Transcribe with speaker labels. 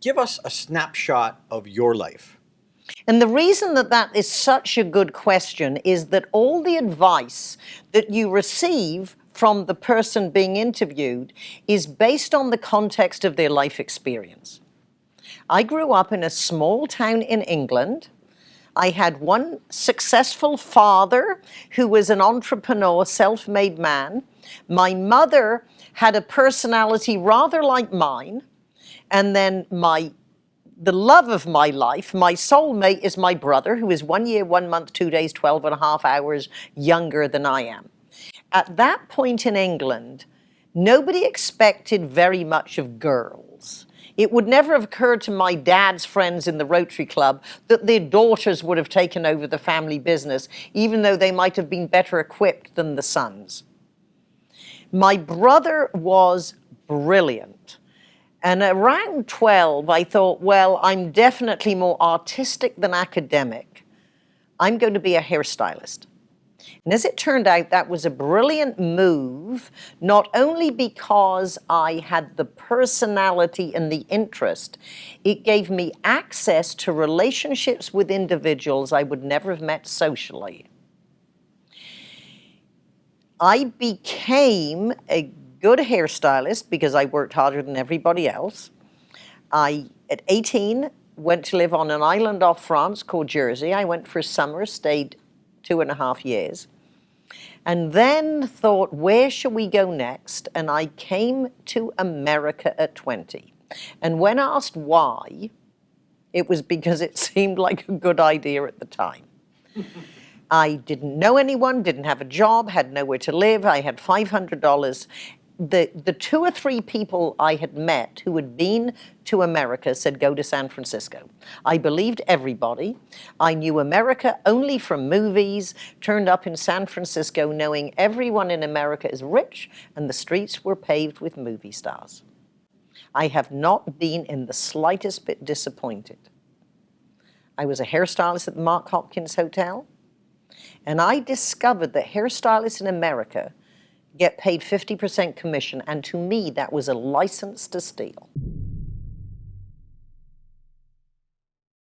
Speaker 1: give us a snapshot of your life.
Speaker 2: And the reason that that is such a good question is that all the advice that you receive from the person being interviewed is based on the context of their life experience. I grew up in a small town in England. I had one successful father who was an entrepreneur, self-made man. My mother had a personality rather like mine. And then my the love of my life, my soulmate is my brother, who is one year, one month, two days, 12 and a half hours younger than I am. At that point in England, nobody expected very much of girls. It would never have occurred to my dad's friends in the Rotary Club that their daughters would have taken over the family business, even though they might have been better equipped than the sons. My brother was brilliant. And around 12, I thought, well, I'm definitely more artistic than academic. I'm going to be a hairstylist. And as it turned out, that was a brilliant move, not only because I had the personality and the interest, it gave me access to relationships with individuals I would never have met socially. I became a good hairstylist because I worked harder than everybody else. I, at 18, went to live on an island off France called Jersey. I went for a summer, stayed two and a half years. And then thought, where shall we go next? And I came to America at 20. And when asked why, it was because it seemed like a good idea at the time. I didn't know anyone, didn't have a job, had nowhere to live. I had $500 the, the two or three people I had met who had been to America said, go to San Francisco. I believed everybody. I knew America only from movies, turned up in San Francisco knowing everyone in America is rich and the streets were paved with movie stars. I have not been in the slightest bit disappointed. I was a hairstylist at the Mark Hopkins Hotel, and I discovered that hairstylists in America get paid 50% commission, and to me, that was a license to steal.